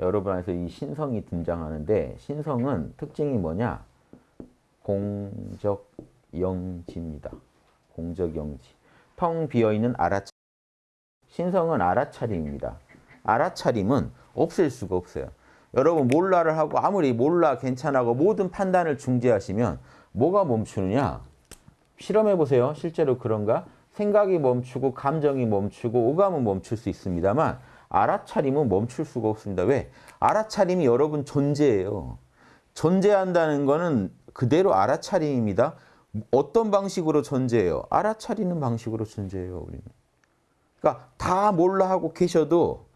여러분 안에서 이 신성이 등장하는데 신성은 특징이 뭐냐? 공적영지입니다. 공적영지. 텅 비어있는 알아차 신성은 알아차림입니다. 알아차림은 없앨 수가 없어요. 여러분 몰라를 하고 아무리 몰라 괜찮아고 모든 판단을 중지하시면 뭐가 멈추느냐? 실험해 보세요. 실제로 그런가? 생각이 멈추고 감정이 멈추고 오감은 멈출 수 있습니다만 알아차림은 멈출 수가 없습니다. 왜? 알아차림이 여러분 존재예요. 존재한다는 거는 그대로 알아차림입니다. 어떤 방식으로 존재해요? 알아차리는 방식으로 존재해요. 우리는. 그러니까 다 몰라 하고 계셔도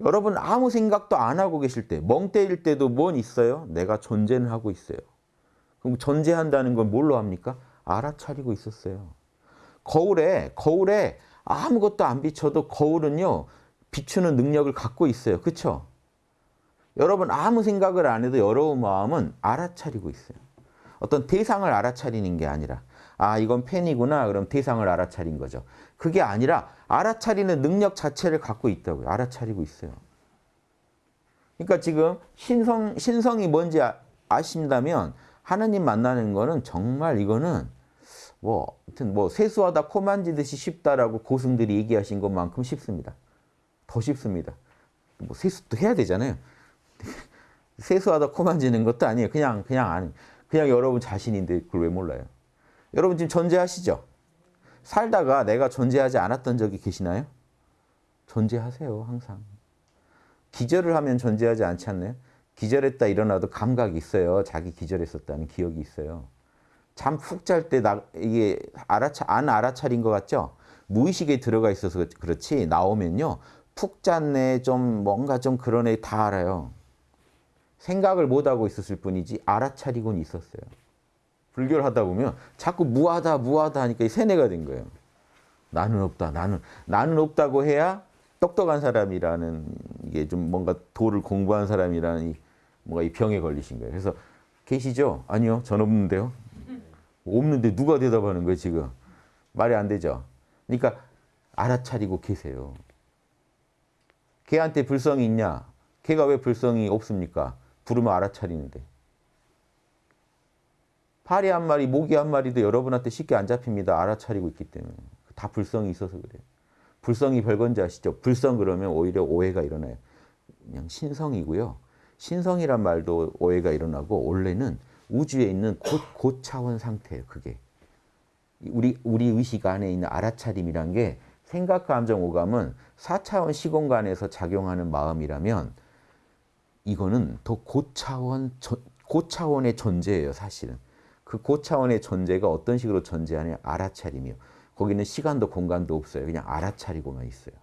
여러분 아무 생각도 안 하고 계실 때, 멍 때릴 때도 뭔 있어요? 내가 존재는 하고 있어요. 그럼 존재한다는 건 뭘로 합니까? 알아차리고 있었어요. 거울에, 거울에 아무것도 안 비춰도 거울은요, 비추는 능력을 갖고 있어요. 그렇죠? 여러분 아무 생각을 안 해도 여러분 마음은 알아차리고 있어요. 어떤 대상을 알아차리는 게 아니라 아 이건 펜이구나 그럼 대상을 알아차린 거죠. 그게 아니라 알아차리는 능력 자체를 갖고 있다고요. 알아차리고 있어요. 그러니까 지금 신성, 신성이 뭔지 아, 아신다면 하느님 만나는 거는 정말 이거는 뭐, 하여튼 뭐 세수하다 코 만지듯이 쉽다라고 고승들이 얘기하신 것만큼 쉽습니다. 더 쉽습니다. 뭐 세수도 해야 되잖아요. 세수하다 코 만지는 것도 아니에요. 그냥 그냥 안 그냥 여러분 자신인데 그걸 왜 몰라요? 여러분 지금 존재하시죠? 살다가 내가 존재하지 않았던 적이 계시나요? 존재하세요, 항상. 기절을 하면 존재하지 않지 않나요? 기절했다 일어나도 감각이 있어요. 자기 기절했었다는 기억이 있어요. 잠 푹 잘 때 이게 알아차, 안 알아차린 것 같죠? 무의식에 들어가 있어서 그렇지 나오면요. 푹 잤네, 좀 뭔가 좀 그러네 다 알아요. 생각을 못하고 있었을 뿐이지 알아차리곤 있었어요. 불교를 하다 보면 자꾸 무하다 무하다 하니까 세뇌가 된 거예요. 나는 없다 나는 나는 없다고 해야 똑똑한 사람이라는 이게 좀 뭔가 도를 공부한 사람이라는 이 뭔가 이 병에 걸리신 거예요. 그래서 계시죠? 아니요 전 없는데요. 없는데 누가 대답하는 거예요 지금? 말이 안 되죠. 그러니까 알아차리고 계세요. 걔한테 불성이 있냐? 걔가 왜 불성이 없습니까? 부르면 알아차리는데. 파리 한 마리, 모기 한 마리도 여러분한테 쉽게 안 잡힙니다. 알아차리고 있기 때문에. 다 불성이 있어서 그래요. 불성이 별건지 아시죠? 불성 그러면 오히려 오해가 일어나요. 그냥 신성이고요. 신성이란 말도 오해가 일어나고 원래는 우주에 있는 곧, 고차원 상태예요. 그게. 우리, 우리 의식 안에 있는 알아차림이란 게 생각, 감정, 오감은 4차원 시공간에서 작용하는 마음이라면 이거는 더 고차원, 고차원의 존재예요, 사실은. 그 고차원의 존재가 어떤 식으로 존재하냐? 알아차림이요. 거기는 시간도 공간도 없어요. 그냥 알아차리고만 있어요.